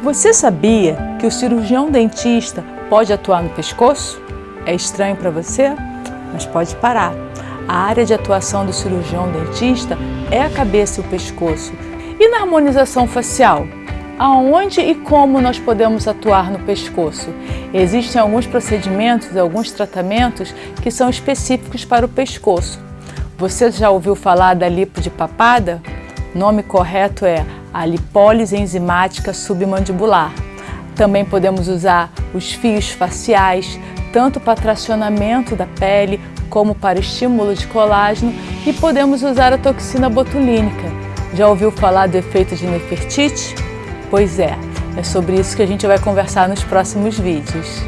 Você sabia que o cirurgião dentista pode atuar no pescoço? É estranho para você? Mas pode parar. A área de atuação do cirurgião dentista é a cabeça e o pescoço. E na harmonização facial? Aonde e como nós podemos atuar no pescoço? Existem alguns procedimentos alguns tratamentos que são específicos para o pescoço. Você já ouviu falar da lipo de papada? O nome correto é a lipólise enzimática submandibular. Também podemos usar os fios faciais, tanto para tracionamento da pele como para estímulo de colágeno e podemos usar a toxina botulínica. Já ouviu falar do efeito de Nefertiti? Pois é, é sobre isso que a gente vai conversar nos próximos vídeos.